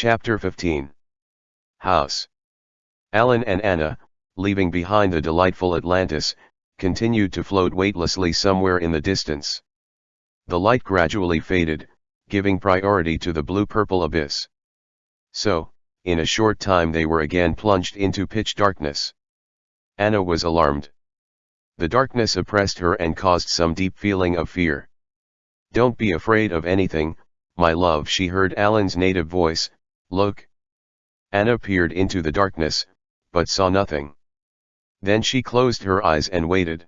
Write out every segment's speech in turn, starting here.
Chapter 15 House Alan and Anna, leaving behind the delightful Atlantis, continued to float weightlessly somewhere in the distance. The light gradually faded, giving priority to the blue-purple abyss. So, in a short time they were again plunged into pitch darkness. Anna was alarmed. The darkness oppressed her and caused some deep feeling of fear. Don't be afraid of anything, my love she heard Alan's native voice, look. Anna peered into the darkness, but saw nothing. Then she closed her eyes and waited.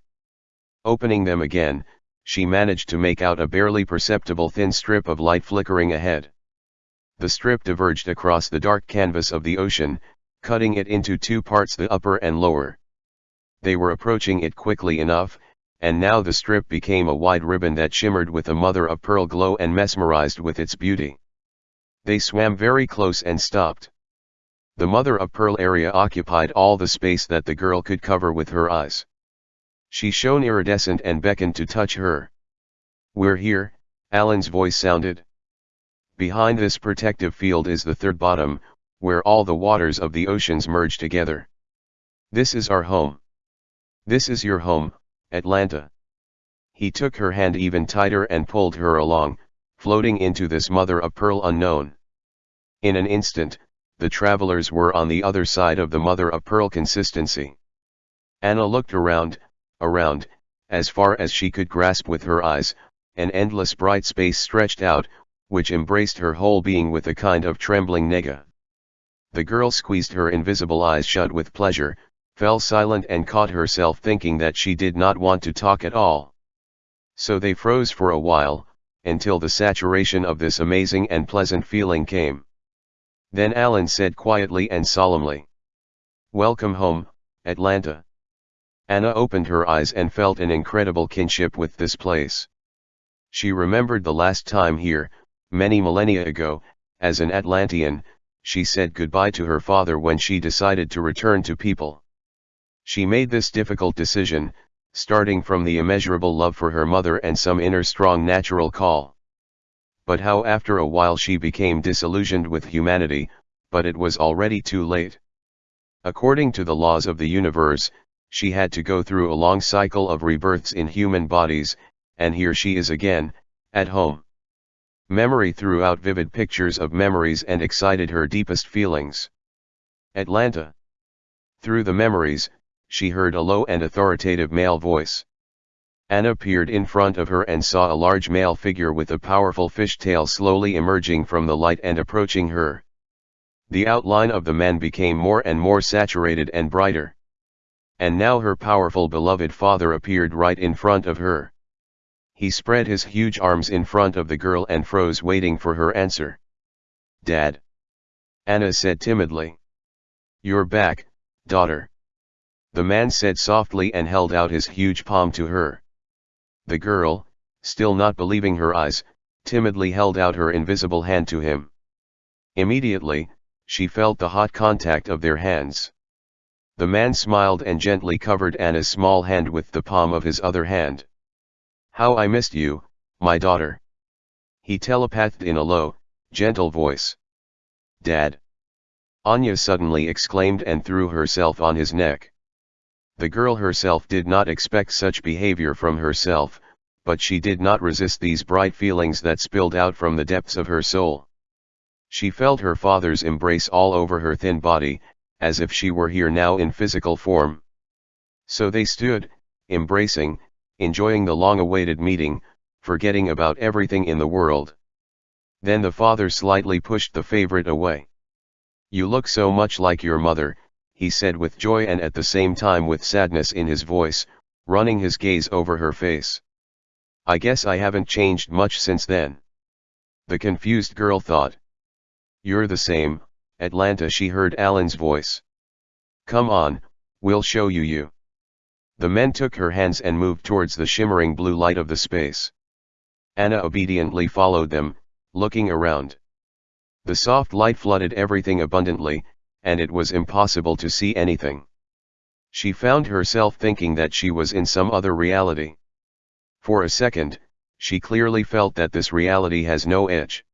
Opening them again, she managed to make out a barely perceptible thin strip of light flickering ahead. The strip diverged across the dark canvas of the ocean, cutting it into two parts the upper and lower. They were approaching it quickly enough, and now the strip became a wide ribbon that shimmered with a mother-of-pearl glow and mesmerized with its beauty. They swam very close and stopped. The mother-of-pearl area occupied all the space that the girl could cover with her eyes. She shone iridescent and beckoned to touch her. We're here, Alan's voice sounded. Behind this protective field is the third bottom, where all the waters of the oceans merge together. This is our home. This is your home, Atlanta. He took her hand even tighter and pulled her along, floating into this mother of pearl unknown. In an instant, the travelers were on the other side of the mother of pearl consistency. Anna looked around, around, as far as she could grasp with her eyes, an endless bright space stretched out, which embraced her whole being with a kind of trembling nega. The girl squeezed her invisible eyes shut with pleasure, fell silent and caught herself thinking that she did not want to talk at all. So they froze for a while, until the saturation of this amazing and pleasant feeling came. Then Alan said quietly and solemnly. Welcome home, Atlanta. Anna opened her eyes and felt an incredible kinship with this place. She remembered the last time here, many millennia ago, as an Atlantean, she said goodbye to her father when she decided to return to people. She made this difficult decision, starting from the immeasurable love for her mother and some inner strong natural call but how after a while she became disillusioned with humanity, but it was already too late. According to the laws of the universe, she had to go through a long cycle of rebirths in human bodies, and here she is again, at home. Memory threw out vivid pictures of memories and excited her deepest feelings. Atlanta. Through the memories, she heard a low and authoritative male voice. Anna peered in front of her and saw a large male figure with a powerful fishtail slowly emerging from the light and approaching her. The outline of the man became more and more saturated and brighter. And now her powerful beloved father appeared right in front of her. He spread his huge arms in front of the girl and froze waiting for her answer. Dad. Anna said timidly. You're back, daughter. The man said softly and held out his huge palm to her. The girl, still not believing her eyes, timidly held out her invisible hand to him. Immediately, she felt the hot contact of their hands. The man smiled and gently covered Anna's small hand with the palm of his other hand. How I missed you, my daughter. He telepathed in a low, gentle voice. Dad. Anya suddenly exclaimed and threw herself on his neck. The girl herself did not expect such behavior from herself, but she did not resist these bright feelings that spilled out from the depths of her soul. She felt her father's embrace all over her thin body, as if she were here now in physical form. So they stood, embracing, enjoying the long-awaited meeting, forgetting about everything in the world. Then the father slightly pushed the favorite away. You look so much like your mother, he said with joy and at the same time with sadness in his voice, running his gaze over her face. I guess I haven't changed much since then. The confused girl thought. You're the same, Atlanta she heard Alan's voice. Come on, we'll show you you. The men took her hands and moved towards the shimmering blue light of the space. Anna obediently followed them, looking around. The soft light flooded everything abundantly, and it was impossible to see anything. She found herself thinking that she was in some other reality. For a second, she clearly felt that this reality has no edge.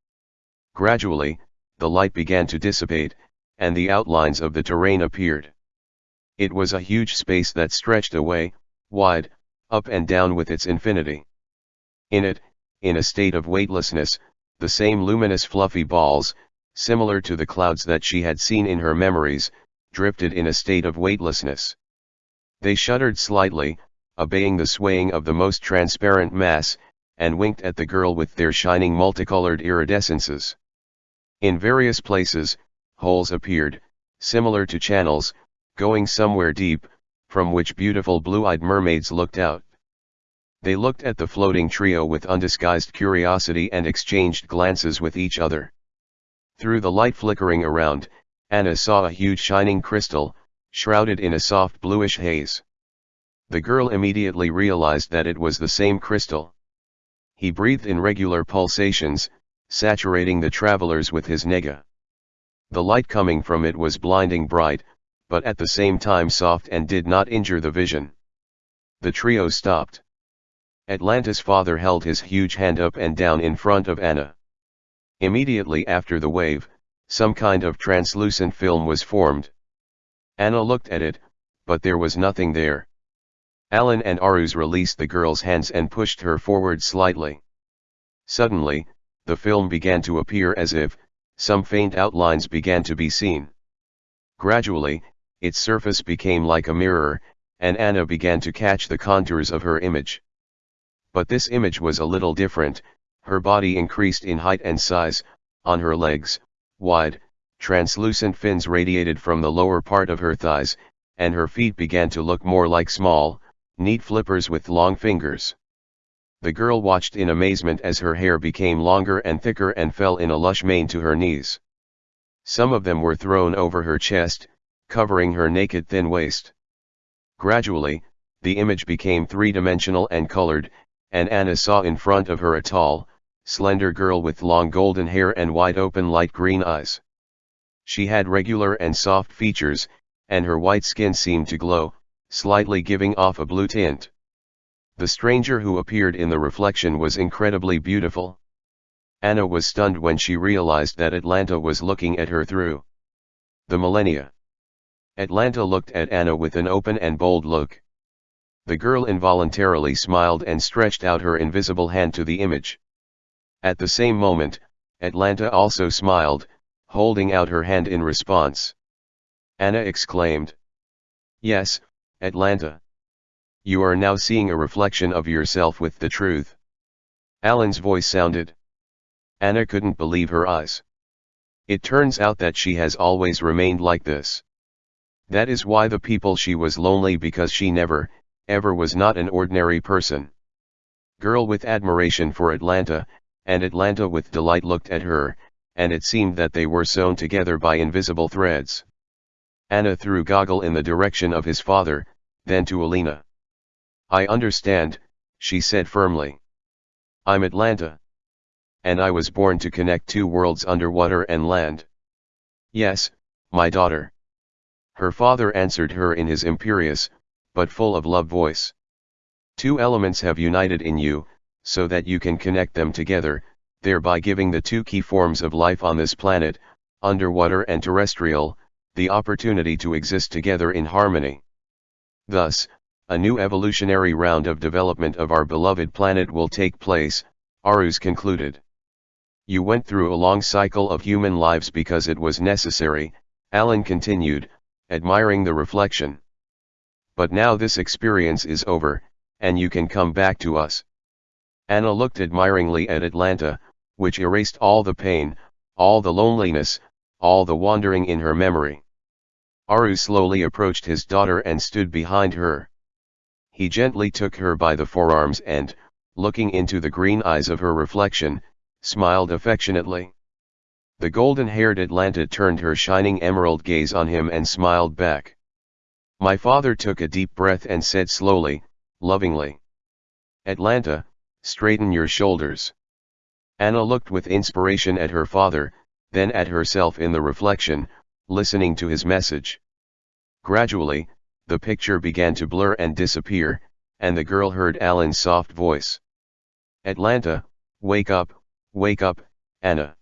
Gradually, the light began to dissipate, and the outlines of the terrain appeared. It was a huge space that stretched away, wide, up and down with its infinity. In it, in a state of weightlessness, the same luminous fluffy balls, similar to the clouds that she had seen in her memories, drifted in a state of weightlessness. They shuddered slightly, obeying the swaying of the most transparent mass, and winked at the girl with their shining multicolored iridescences. In various places, holes appeared, similar to channels, going somewhere deep, from which beautiful blue-eyed mermaids looked out. They looked at the floating trio with undisguised curiosity and exchanged glances with each other. Through the light flickering around, Anna saw a huge shining crystal, shrouded in a soft bluish haze. The girl immediately realized that it was the same crystal. He breathed in regular pulsations, saturating the travelers with his nega. The light coming from it was blinding bright, but at the same time soft and did not injure the vision. The trio stopped. Atlanta's father held his huge hand up and down in front of Anna. Immediately after the wave, some kind of translucent film was formed. Anna looked at it, but there was nothing there. Alan and Aruz released the girl's hands and pushed her forward slightly. Suddenly, the film began to appear as if, some faint outlines began to be seen. Gradually, its surface became like a mirror, and Anna began to catch the contours of her image. But this image was a little different, her body increased in height and size, on her legs, wide, translucent fins radiated from the lower part of her thighs, and her feet began to look more like small, neat flippers with long fingers. The girl watched in amazement as her hair became longer and thicker and fell in a lush mane to her knees. Some of them were thrown over her chest, covering her naked thin waist. Gradually, the image became three-dimensional and colored, and Anna saw in front of her a tall, slender girl with long golden hair and wide open light green eyes. She had regular and soft features, and her white skin seemed to glow, slightly giving off a blue tint. The stranger who appeared in the reflection was incredibly beautiful. Anna was stunned when she realized that Atlanta was looking at her through the millennia. Atlanta looked at Anna with an open and bold look. The girl involuntarily smiled and stretched out her invisible hand to the image. At the same moment, Atlanta also smiled, holding out her hand in response. Anna exclaimed. Yes, Atlanta. You are now seeing a reflection of yourself with the truth. Alan's voice sounded. Anna couldn't believe her eyes. It turns out that she has always remained like this. That is why the people she was lonely because she never, ever was not an ordinary person. Girl with admiration for Atlanta, and Atlanta with delight looked at her, and it seemed that they were sewn together by invisible threads. Anna threw Goggle in the direction of his father, then to Alina. I understand, she said firmly. I'm Atlanta. And I was born to connect two worlds underwater and land. Yes, my daughter. Her father answered her in his imperious, but full of love voice. Two elements have united in you, so that you can connect them together, thereby giving the two key forms of life on this planet, underwater and terrestrial, the opportunity to exist together in harmony. Thus, a new evolutionary round of development of our beloved planet will take place, Aruz concluded. You went through a long cycle of human lives because it was necessary, Alan continued, admiring the reflection. But now this experience is over, and you can come back to us. Anna looked admiringly at Atlanta, which erased all the pain, all the loneliness, all the wandering in her memory. Aruz slowly approached his daughter and stood behind her. He gently took her by the forearms and, looking into the green eyes of her reflection, smiled affectionately. The golden-haired Atlanta turned her shining emerald gaze on him and smiled back. My father took a deep breath and said slowly, lovingly. Atlanta, straighten your shoulders. Anna looked with inspiration at her father, then at herself in the reflection, listening to his message. Gradually, the picture began to blur and disappear, and the girl heard Alan's soft voice. Atlanta, wake up, wake up, Anna.